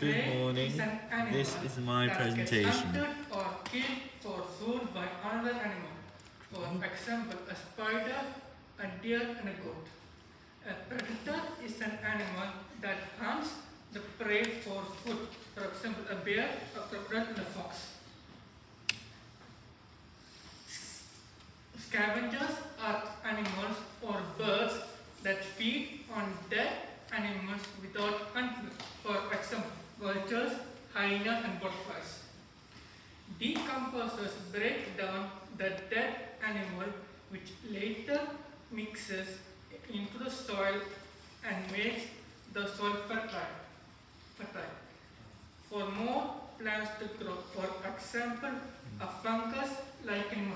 Good morning. is an animal This is my that presentation. Hunted or killed for food by another animal. For mm-hmm. example, a spider, a deer, and a goat. A predator is an animal that hunts the prey for food. For example, a bear, a crocodile, and a fox. Scavengers are animals or birds that feed on dead animals without hunting. Vultures, hyenas, and butterflies. Decomposers break down the dead animal, which later mixes into the soil and makes the soil fertile. fertile. For more plants to grow, for example, a fungus like in